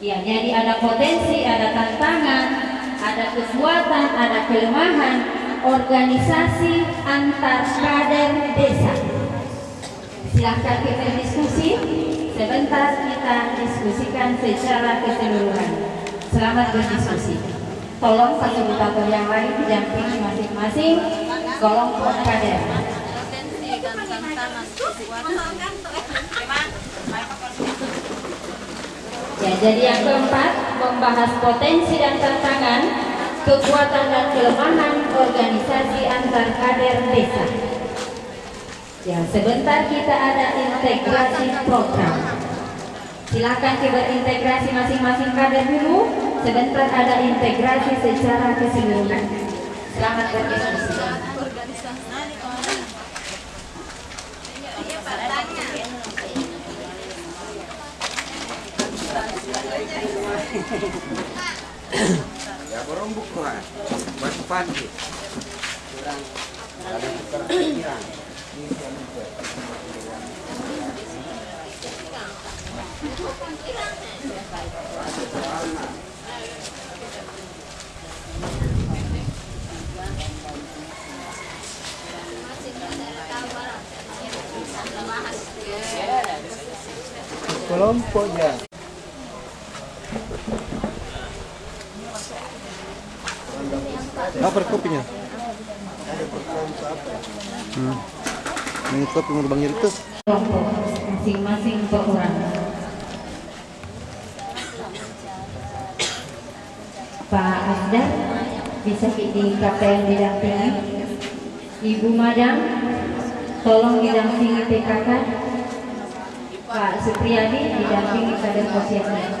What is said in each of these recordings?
Ya, jadi ada potensi, ada tantangan, ada kekuatan, ada kelemahan organisasi antar kader desa. Silahkan kita diskusi, sebentar kita diskusikan secara keseluruhan. Selamat berdiskusi. Tolong fasilitator yang lain didampingi masing-masing kelompok kader. Jadi yang keempat membahas potensi dan tantangan, kekuatan dan kelemahan organisasi antar kader desa. Ya, sebentar kita ada integrasi program. Silakan kita berintegrasi masing-masing kader dulu. Sebentar ada integrasi secara keseluruhan. Selamat berdiskusi. Ya borong buku lah batu pandi kurang. Ada perkiraan kelompoknya Apa kopinya? Hmm. Ini kopi mau bang itu. Masing-masing perorangan. Pak Asdar bisa di KPM didampingi. Ibu Madam, tolong didampingi PKK. Pak Supriyadi didampingi kader posyandu.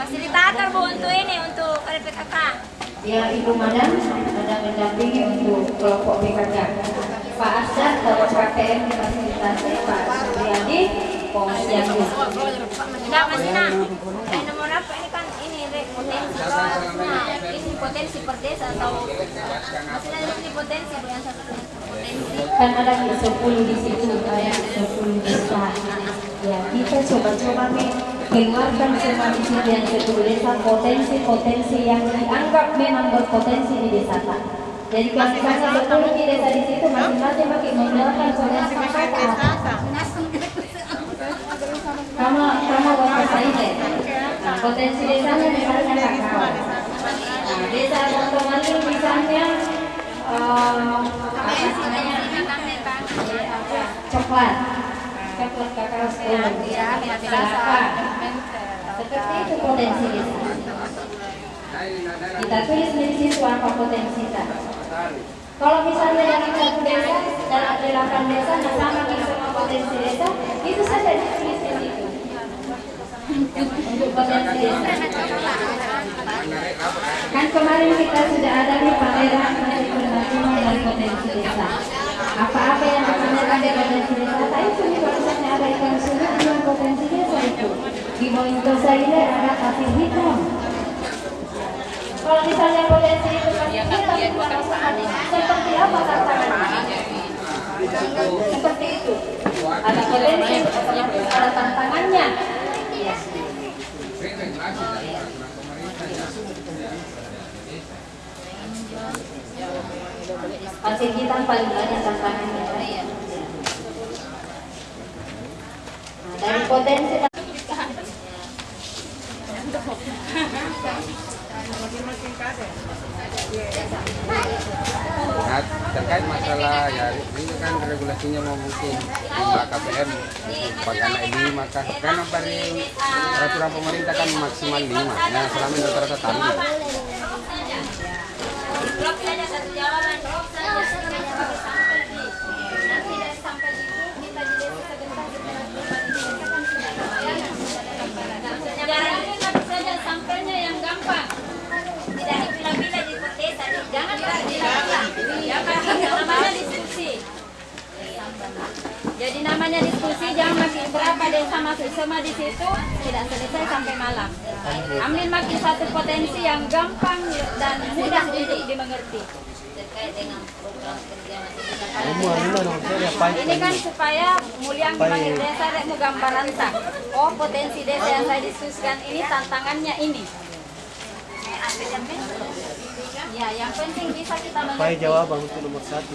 fasilitator bu untuk ini untuk RPKK Ya Ibu Madam ada mendampingi untuk kelompok PKK. Pak Asdar kalau KPM difasilitasi Pak Supriyadi posyandu. Enggak Mas Ina eh nomor apa ini kan ini potensi potensi per desa atau Mas Ina ini potensi yang satu potensi kan ada 10 di situ kayak 10 desa ya kita coba-coba nih keluarkan semua di sini yang 10 desa potensi-potensi yang dianggap memang berpotensi di desa Pak. jadi kalau misalnya 10 di desa di situ masing-masing pakai menjalankan potensi sama sama bapak saya nah, potensi desanya misalnya kakak nah, desa Bontomaling misalnya eh, apa coklat coklat kakao sepuluh kelapa seperti itu potensi. Desa kita tulis di situ apa potensi kita kalau misalnya dalam satu desa dalam delapan desa nah sama kita semua potensi desa itu saja ditulis di situ. Untuk potensi desa. Kan kemarin kita sudah ada di pameran dari potensi desa apa-apa yang dipamerkan di potensi desa tadi itu kalau misalnya ada ikan sungai dengan potensi desa itu. Di monitor saya ada kasih hitam kalau misalnya potensi itu kasih hitam seperti apa tantangannya seperti itu ada potensi ada tantangannya Pasti kita paling banyak tantangannya. Nah, dari potensi Nah, terkait masalah ya ini kan regulasinya mau mungkin lima KPM bagaimana ini maka kan dari peraturan pemerintah kan maksimal lima nah selama ini rata-rata drop saja satu jawaban drop saja sebagai sampel di nanti dari sampel itu kita di desa sebentar setelah kita di desa kan sudah lumayan sudah ada gambaran jangan ini saja sampelnya yang gampang tidak dipilah-pilah di desa jangan dipilah-pilah jangan jadi namanya diskusi jangan makin berapa desa masuk semua di situ tidak selesai sampai malam. Ambil makin satu potensi yang gampang dan mudah untuk dimengerti. Ini kan supaya muliang bagi desa mau gambaran tak. Oh potensi desa yang saya diskusikan ini tantangannya ini. Ya, yang penting bisa kita Supaya mengerti. jawaban untuk nomor satu.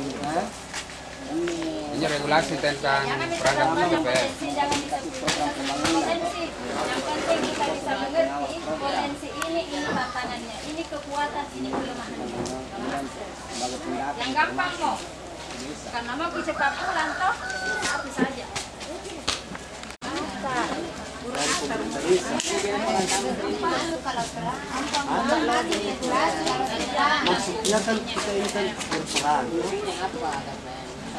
Ini regulasi tentang Jangan perangkat disebutkan yang jangan potensi. Penting kita bisa mengerti potensi ini, ini tantangannya, ini kekuatan, ini kelemahannya. Yang gampang mau. Karena mau cepat pulang toh, Kan kita ini kan berperan.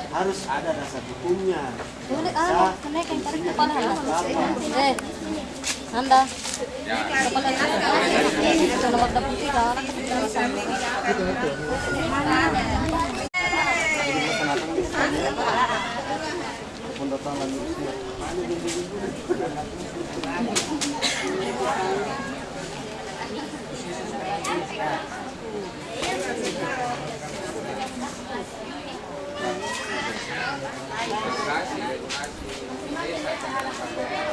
Harus ada. Bisa, isinya berapa. Eh, Anda. Nomor. Pendatangan usia. Regulasi, regulasi. Desa tentang KPR.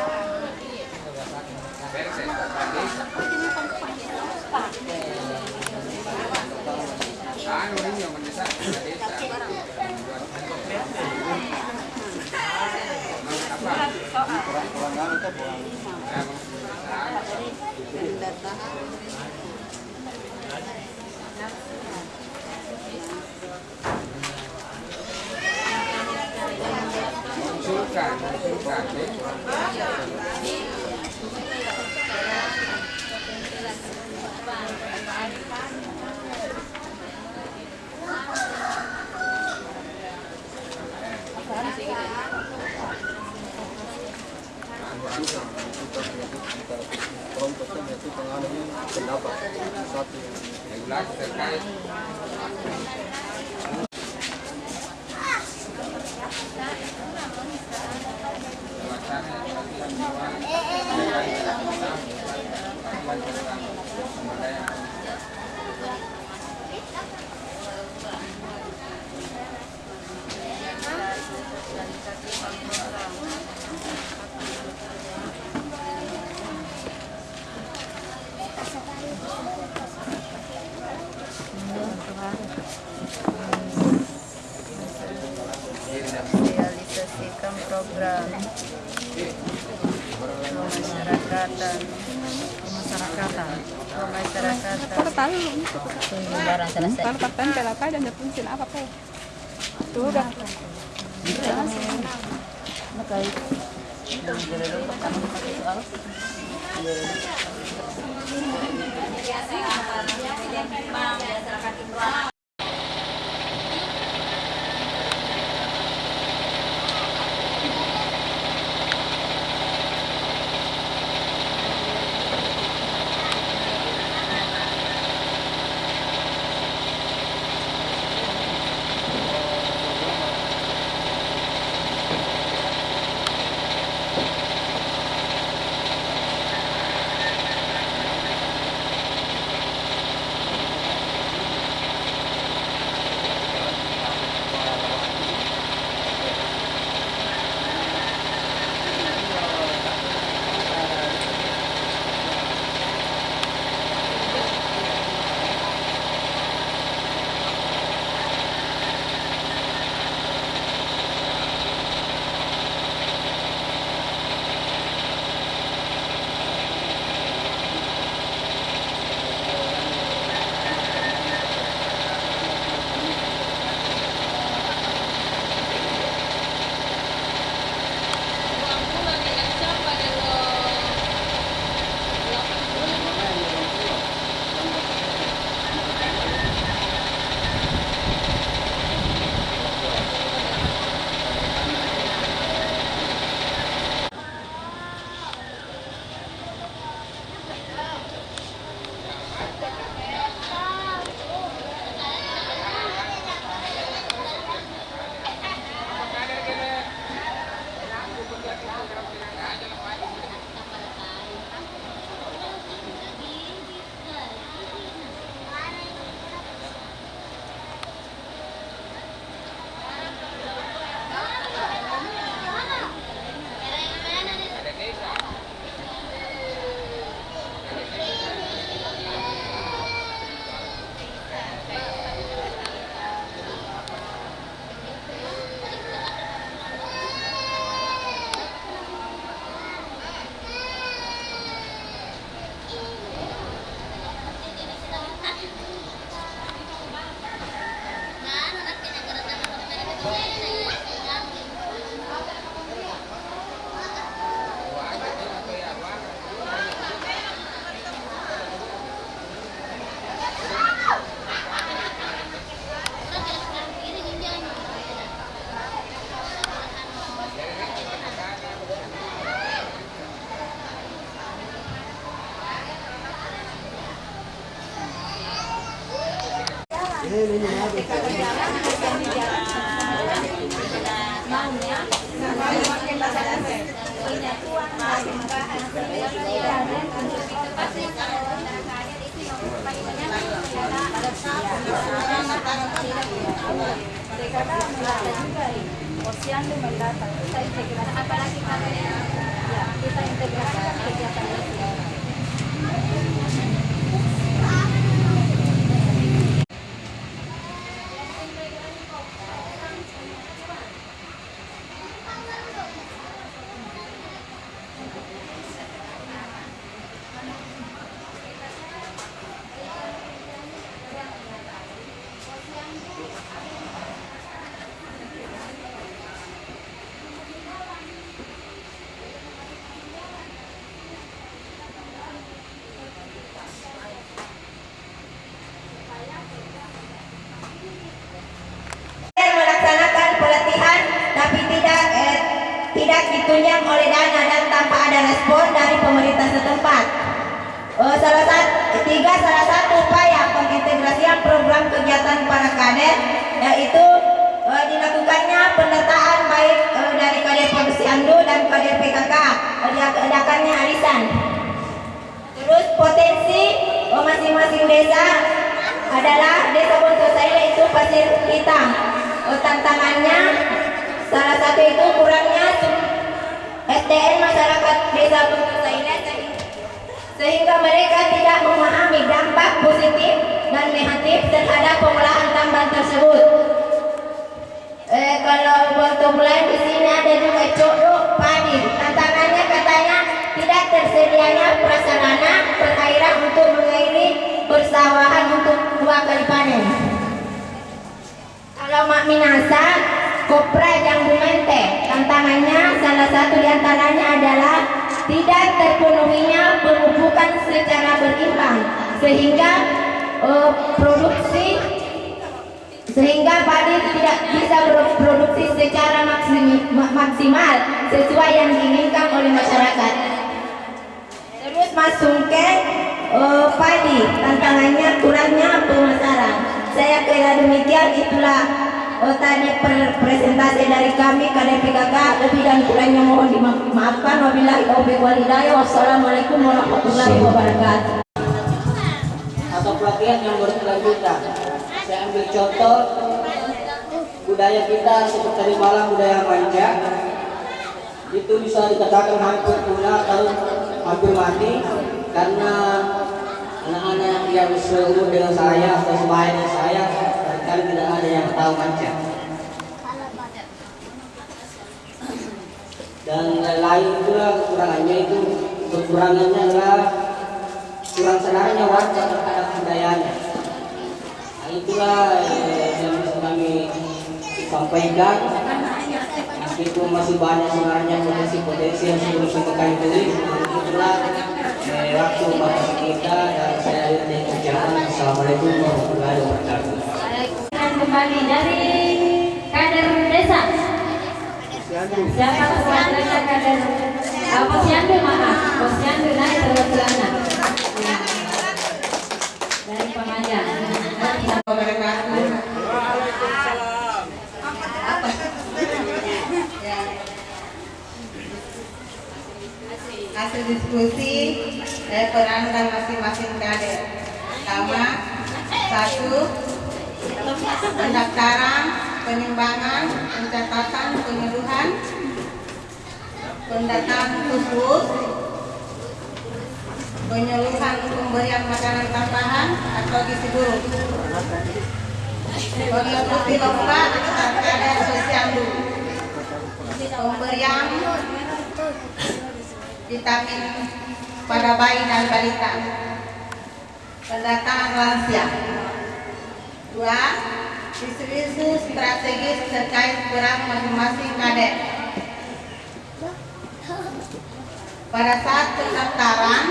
Persen tentang desa. Anu ini yang mendesak ke desa. orang selesai. Kalau kapten pelapa dan dapun apa pe? Tuh kan. Nakai. Udah. Posyandu mendatang kita integrasi apalagi integrasikan kegiatan itu. melaksanakan pelatihan tapi tidak eh, tidak ditunjang oleh dana dan tanpa ada respon dari pemerintah setempat. Eh, salah satu tiga salah satu upaya pengintegrasian program kegiatan para kader yaitu eh, dilakukannya pendataan baik eh, dari kader Posyandu dan kader PKK eh, diadakannya arisan. Terus potensi eh, masing-masing desa adalah desa Bontosaila itu pasir hitam. Tantangannya salah satu itu kurangnya SDN masyarakat desa Bontosaila sehingga mereka tidak memahami dampak positif dan negatif terhadap pengolahan tambang tersebut. Eh, kalau untuk mulai di sini ada juga codok padi. Tantangannya katanya tidak tersedianya prasarana perairan untuk mengairi persawahan untuk dua kali panen. Kalau Mak Minasa, Kopra yang Bumente, tantangannya salah satu di antaranya adalah tidak terpenuhinya pemupukan secara berimbang sehingga eh, produksi sehingga padi tidak bisa berproduksi secara maksimal sesuai yang diinginkan oleh masyarakat. Terus masukkan eh, padi, tantangannya kurangnya pemasaran. Saya kira demikian itulah eh, tadi presentasi dari kami KDPKK lebih dan kurangnya mohon dimaafkan wabillahi taufiq wal hidayah wassalamualaikum warahmatullahi wabarakatuh. Atau pelatihan yang berkelanjutan. Saya ambil contoh budaya kita seperti Malang budaya manja itu bisa dikatakan hampir punah atau hampir mati karena anak-anak yang seumur dengan saya atau sebaya dengan saya barangkali tidak ada yang tahu manja. Dan lain pula kekurangannya itu kekurangannya adalah kurang sadarnya warga terhadap budayanya. Nah, itulah eh, yang bisa kami sampaikan. Meskipun masih banyak sebenarnya potensi-potensi yang sebelum kita kami beli, itulah eh, waktu batas kita dan saya dari kerjaan. Assalamualaikum warahmatullahi wabarakatuh. Kembali dari kader desa. Siapa perwakilannya kader? Ah, Posyandu maaf, Posyandu naik terus celana. Dari Pemajang. Hasil diskusi dari perankan masing-masing kader. Pertama, satu, pendaftaran, penimbangan, pencatatan, penyeluhan, pendataan khusus, penyeluhan pemberian makanan tambahan atau gizi buruk, lomba kader posyandu, pemberian vitamin pada bayi dan balita. Pendataan lansia. Dua isu-isu strategis terkait peran masing-masing kader pada saat pendaftaran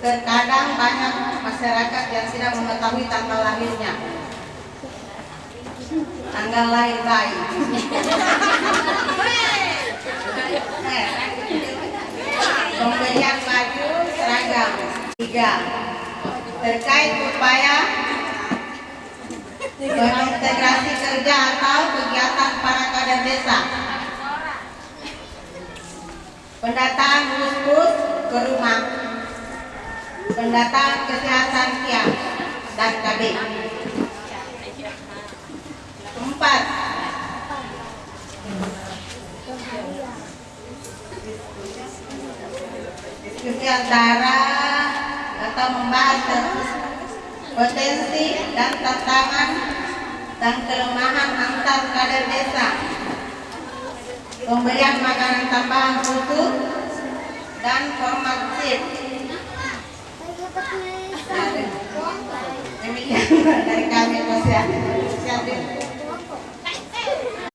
terkadang banyak masyarakat yang tidak mengetahui tanggal lahirnya. Tanggal lahir bayi pemberian baju seragam tiga terkait upaya Integrasi kerja atau kegiatan para kader desa. Pendataan bus-bus ke rumah. Pendataan kesehatan kiam dan KB. Empat. Diskusi antara atau membahas potensi dan tantangan dan kelemahan antar kader desa. Pemberian makanan tambahan khusus dan format demikian dari kami posyandu